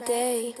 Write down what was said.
the day.